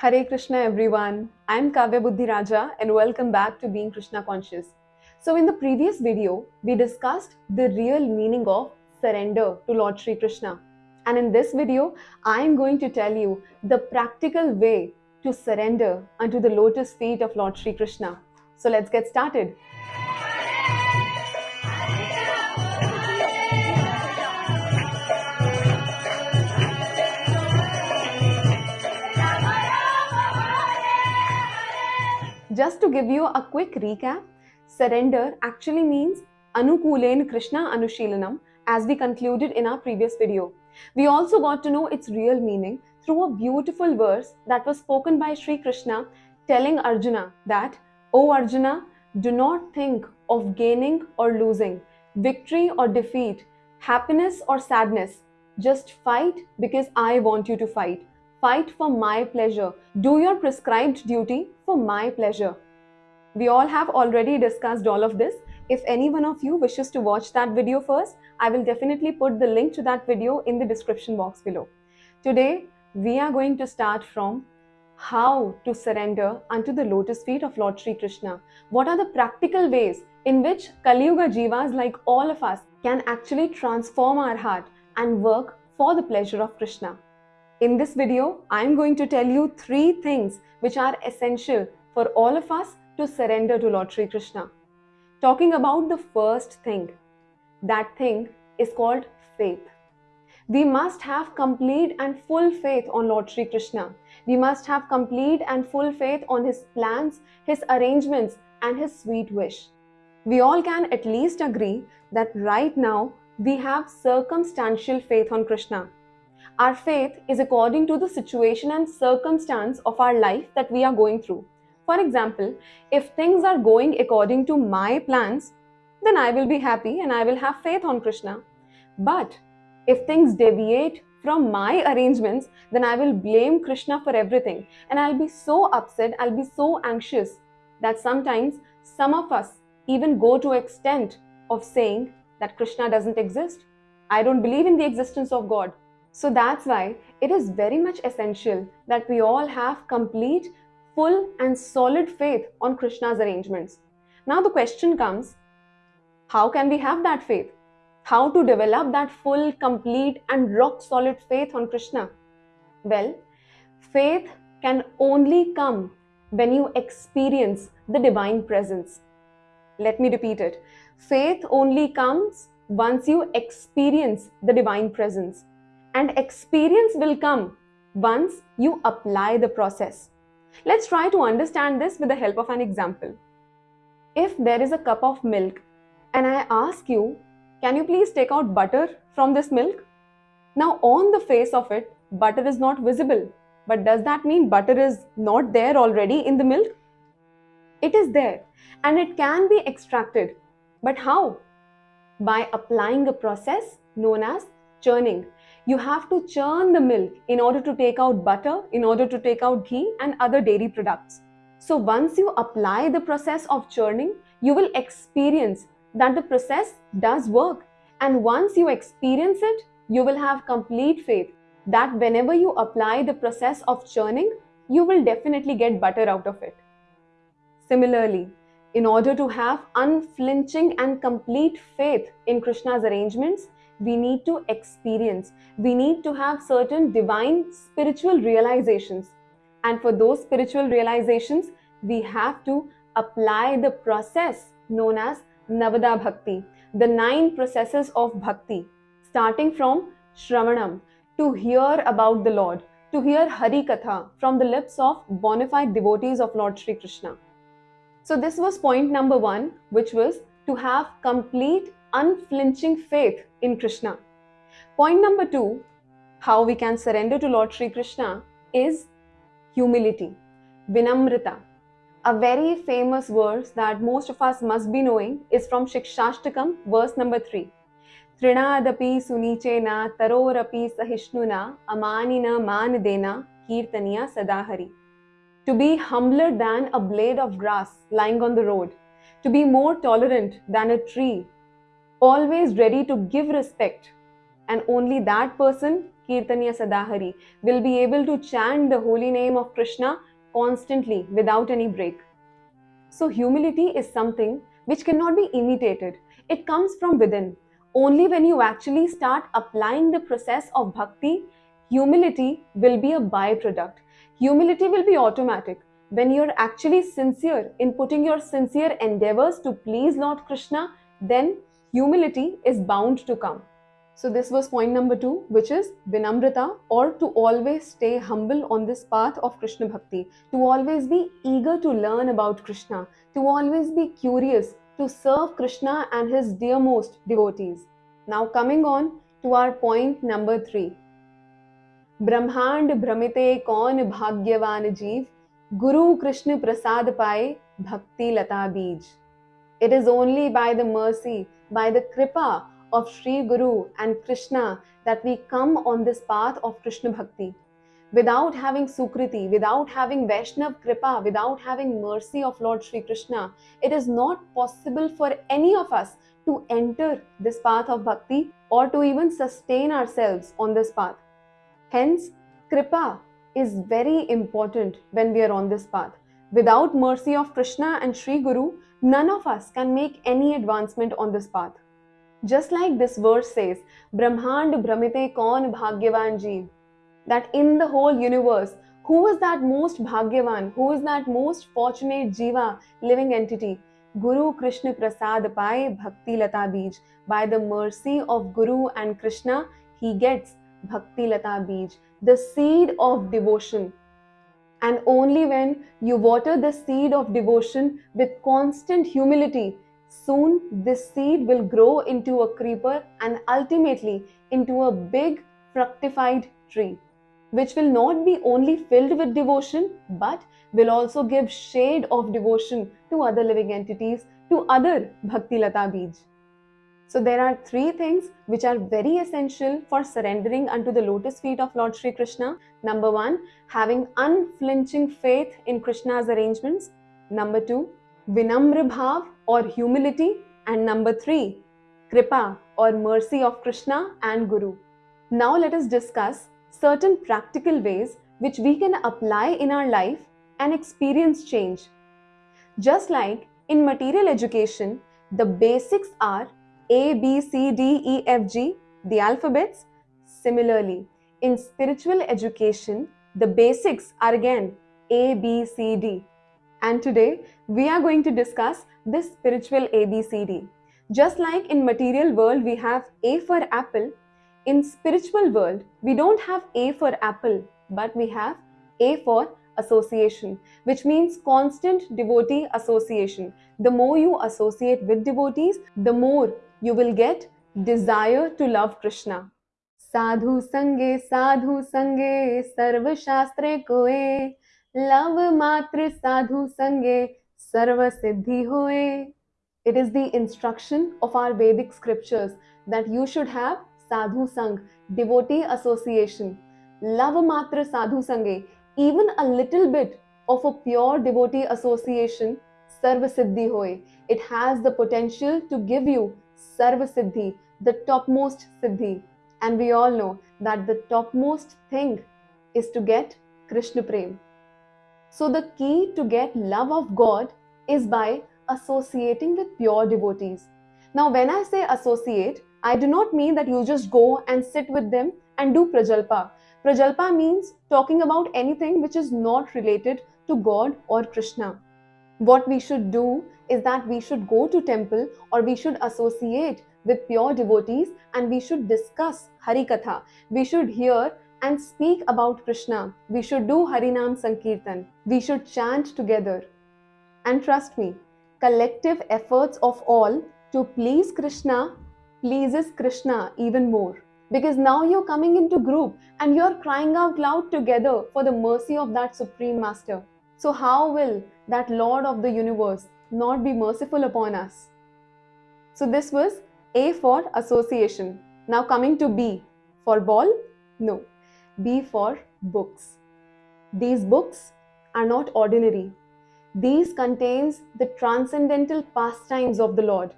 Hare Krishna everyone. I'm Kavya Buddhi Raja and welcome back to Being Krishna Conscious. So in the previous video, we discussed the real meaning of surrender to Lord Sri Krishna. And in this video, I'm going to tell you the practical way to surrender unto the lotus feet of Lord Sri Krishna. So let's get started. Just to give you a quick recap, surrender actually means Anukulen Krishna Anushilanam as we concluded in our previous video. We also got to know its real meaning through a beautiful verse that was spoken by Sri Krishna telling Arjuna that, O Arjuna, do not think of gaining or losing, victory or defeat, happiness or sadness. Just fight because I want you to fight. Fight for my pleasure. Do your prescribed duty for my pleasure. We all have already discussed all of this. If any one of you wishes to watch that video first, I will definitely put the link to that video in the description box below. Today, we are going to start from how to surrender unto the lotus feet of Lord Sri Krishna. What are the practical ways in which Kali Yuga Jivas like all of us can actually transform our heart and work for the pleasure of Krishna. In this video, I am going to tell you three things which are essential for all of us to surrender to Lord Sri Krishna. Talking about the first thing, that thing is called faith. We must have complete and full faith on Lord Sri Krishna. We must have complete and full faith on His plans, His arrangements, and His sweet wish. We all can at least agree that right now we have circumstantial faith on Krishna our faith is according to the situation and circumstance of our life that we are going through. For example, if things are going according to my plans, then I will be happy and I will have faith on Krishna. But if things deviate from my arrangements, then I will blame Krishna for everything and I'll be so upset, I'll be so anxious that sometimes some of us even go to extent of saying that Krishna doesn't exist. I don't believe in the existence of God. So that's why it is very much essential that we all have complete, full, and solid faith on Krishna's arrangements. Now the question comes how can we have that faith? How to develop that full, complete, and rock solid faith on Krishna? Well, faith can only come when you experience the divine presence. Let me repeat it. Faith only comes once you experience the divine presence and experience will come once you apply the process. Let's try to understand this with the help of an example. If there is a cup of milk and I ask you, can you please take out butter from this milk? Now on the face of it, butter is not visible. But does that mean butter is not there already in the milk? It is there and it can be extracted. But how? By applying a process known as churning you have to churn the milk in order to take out butter, in order to take out ghee and other dairy products. So once you apply the process of churning, you will experience that the process does work. And once you experience it, you will have complete faith that whenever you apply the process of churning, you will definitely get butter out of it. Similarly, in order to have unflinching and complete faith in Krishna's arrangements, we need to experience. We need to have certain divine spiritual realizations. And for those spiritual realizations, we have to apply the process known as Navadha Bhakti, the nine processes of Bhakti, starting from Shravanam, to hear about the Lord, to hear Hari Katha from the lips of bona fide devotees of Lord Sri Krishna. So, this was point number one, which was to have complete unflinching faith in Krishna. Point number two, how we can surrender to Lord Sri Krishna is humility, Vinamrita. A very famous verse that most of us must be knowing is from Shikshashtakam, verse number 3. Trinadapi sunichena tarorapi sahishnuna amanina manadena kirtaniya sadahari. To be humbler than a blade of grass lying on the road, to be more tolerant than a tree always ready to give respect, and only that person Kirtanya Sadahari will be able to chant the holy name of Krishna constantly without any break. So, humility is something which cannot be imitated, it comes from within. Only when you actually start applying the process of bhakti, humility will be a byproduct. Humility will be automatic. When you're actually sincere in putting your sincere endeavors to please Lord Krishna, then humility is bound to come. So, this was point number two, which is Vinamrita, or to always stay humble on this path of Krishna Bhakti, to always be eager to learn about Krishna, to always be curious to serve Krishna and his dearmost devotees. Now, coming on to our point number three. ब्रह्मांड भ्रमिते कौन भाग्यवान जीव गुरु कृष्ण प्रसाद पाए भक्ति लता बीज it is only by the mercy, by the kripa of Sri Guru and Krishna that we come on this path of Krishna Bhakti. Without having Sukriti, without having Vaishnav Kripa, without having mercy of Lord Sri Krishna, it is not possible for any of us to enter this path of bhakti or to even sustain ourselves on this path. Hence, Kripa is very important when we are on this path. Without mercy of Krishna and Sri Guru, none of us can make any advancement on this path. Just like this verse says, Brahmand Brahmite Kaun Bhagyavan Jeev, that in the whole universe, who is that most Bhagyavan, who is that most fortunate Jiva, living entity? Guru Krishna Prasad Pai Bhakti Lata Bij. By the mercy of Guru and Krishna, he gets Bhakti Lata Bij, the seed of devotion and only when you water the seed of devotion with constant humility, soon this seed will grow into a creeper and ultimately into a big fructified tree, which will not be only filled with devotion but will also give shade of devotion to other living entities, to other Bhakti Lata Bij. So there are three things which are very essential for surrendering unto the lotus feet of Lord Sri Krishna. Number one, having unflinching faith in Krishna's arrangements. Number two, Vinamra Bhav or humility. And number three, Kripa or mercy of Krishna and Guru. Now let us discuss certain practical ways which we can apply in our life and experience change. Just like in material education, the basics are a, B, C, D, E, F, G, the alphabets. Similarly, in spiritual education, the basics are again A, B, C, D. And today, we are going to discuss this spiritual A, B, C, D. Just like in material world, we have A for apple. In spiritual world, we don't have A for apple, but we have A for association, which means constant devotee association. The more you associate with devotees, the more you will get desire to love Krishna. Sadhu sange, sadhu sange, sarva shastre koe, love matra sadhu sange, sarva siddhi hoe. It is the instruction of our Vedic scriptures that you should have sadhu sang, devotee association. Love matra sadhu sange, even a little bit of a pure devotee association, sarva siddhi hoy. It has the potential to give you Sarva Siddhi, the topmost Siddhi. And we all know that the topmost thing is to get Krishna Prem. So, the key to get love of God is by associating with pure devotees. Now, when I say associate, I do not mean that you just go and sit with them and do prajalpa. Prajalpa means talking about anything which is not related to God or Krishna. What we should do is that we should go to temple or we should associate with pure devotees and we should discuss Hari Katha. We should hear and speak about Krishna. We should do Harinam Sankirtan. We should chant together. And trust me, collective efforts of all to please Krishna pleases Krishna even more. Because now you're coming into group and you're crying out loud together for the mercy of that Supreme Master. So, how will that Lord of the universe not be merciful upon us. So this was A for association. Now coming to B for ball? No. B for books. These books are not ordinary. These contains the transcendental pastimes of the Lord.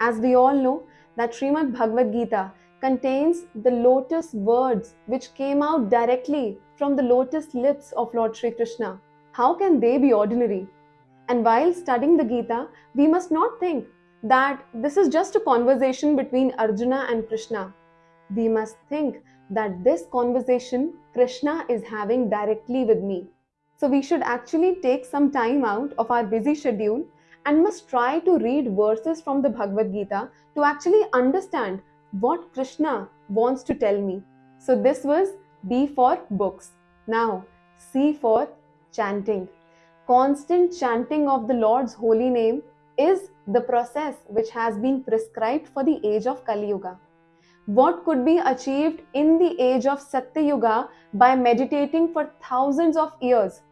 As we all know that Srimad Bhagavad Gita contains the lotus words which came out directly from the lotus lips of Lord Sri Krishna. How can they be ordinary? And while studying the Gita, we must not think that this is just a conversation between Arjuna and Krishna. We must think that this conversation Krishna is having directly with me. So we should actually take some time out of our busy schedule and must try to read verses from the Bhagavad Gita to actually understand what Krishna wants to tell me. So this was B for books. Now, C for chanting. Constant chanting of the Lord's holy name is the process which has been prescribed for the age of Kali Yuga. What could be achieved in the age of Satya Yuga by meditating for thousands of years?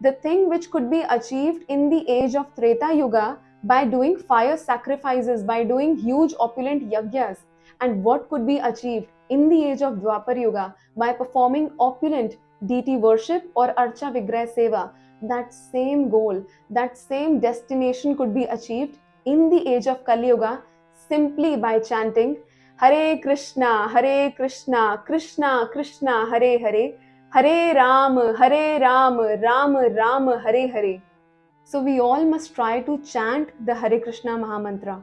The thing which could be achieved in the age of Treta Yuga by doing fire sacrifices, by doing huge opulent yagyas, and what could be achieved in the age of Dwapar Yuga by performing opulent deity worship or Archa Vigrah Seva. That same goal, that same destination could be achieved in the age of Kali Yuga simply by chanting Hare Krishna, Hare Krishna, Krishna Krishna, Hare Hare, Hare Ram, Hare Ram, Ram Ram, Hare Hare. So we all must try to chant the Hare Krishna Mahamantra.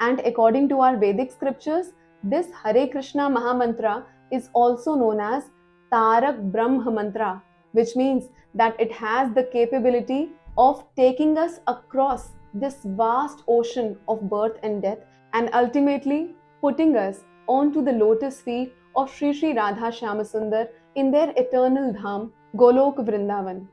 And according to our Vedic scriptures, this Hare Krishna Mahamantra is also known as Tarak Brahma Mantra, which means that it has the capability of taking us across this vast ocean of birth and death and ultimately putting us onto the lotus feet of Sri Sri Radha Shyamasundar in their eternal dham, Golok Vrindavan.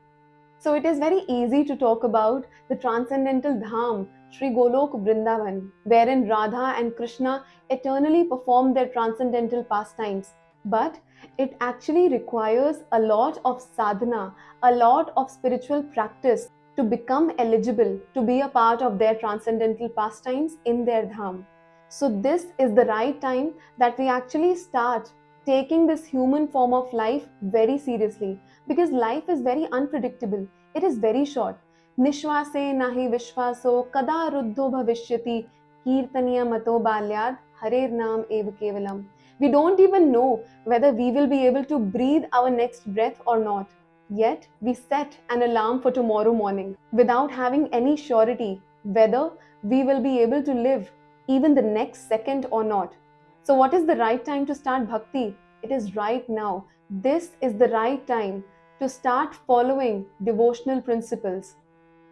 So it is very easy to talk about the transcendental dham, Sri Golok Vrindavan, wherein Radha and Krishna eternally perform their transcendental pastimes. But it actually requires a lot of sadhana, a lot of spiritual practice to become eligible to be a part of their transcendental pastimes in their dham. So, this is the right time that we actually start taking this human form of life very seriously because life is very unpredictable. It is very short. Nishwase nahi vishwaso kada ruddho bhavishyati kirtaniya mato balyad harer naam ev kevalam. We don't even know whether we will be able to breathe our next breath or not. Yet, we set an alarm for tomorrow morning without having any surety whether we will be able to live even the next second or not. So, what is the right time to start bhakti? It is right now. This is the right time to start following devotional principles.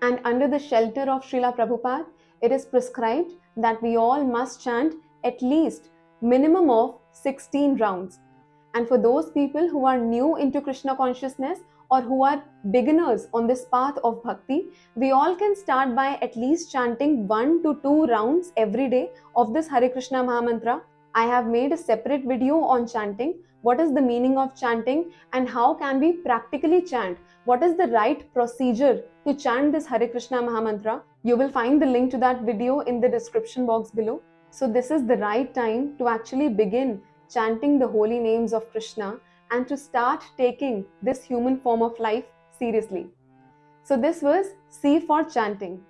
And under the shelter of Srila Prabhupada, it is prescribed that we all must chant at least minimum of 16 rounds. And for those people who are new into Krishna consciousness or who are beginners on this path of bhakti, we all can start by at least chanting one to two rounds every day of this Hare Krishna Mahamantra. I have made a separate video on chanting. What is the meaning of chanting and how can we practically chant? What is the right procedure to chant this Hare Krishna Mahamantra? You will find the link to that video in the description box below. So, this is the right time to actually begin chanting the holy names of Krishna and to start taking this human form of life seriously. So, this was C for chanting.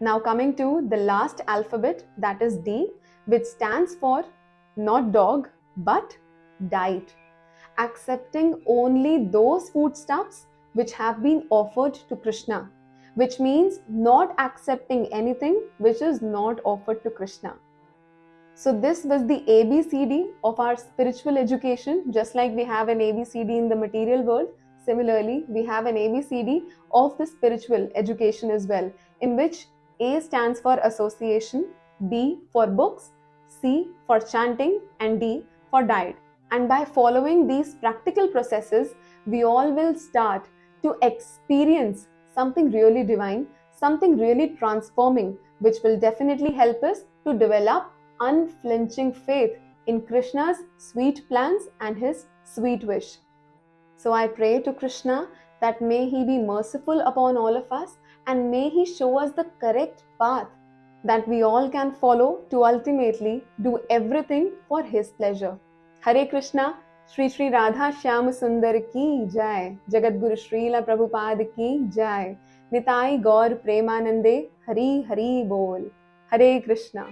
Now, coming to the last alphabet that is D, which stands for not dog but diet. Accepting only those foodstuffs which have been offered to Krishna, which means not accepting anything which is not offered to Krishna. So, this was the ABCD of our spiritual education, just like we have an ABCD in the material world. Similarly, we have an ABCD of the spiritual education as well, in which A stands for association, B for books, C for chanting, and D for diet. And by following these practical processes, we all will start to experience something really divine, something really transforming, which will definitely help us to develop unflinching faith in Krishna's sweet plans and his sweet wish. So I pray to Krishna that may he be merciful upon all of us and may he show us the correct path that we all can follow to ultimately do everything for his pleasure. Hare Krishna, Sri Sri Radha Shyam Sundar ki jai, Jagat Guru Srila Prabhupada ki jai, Nitai Gaur Premanande, Hari Hari Bol, Hare Krishna.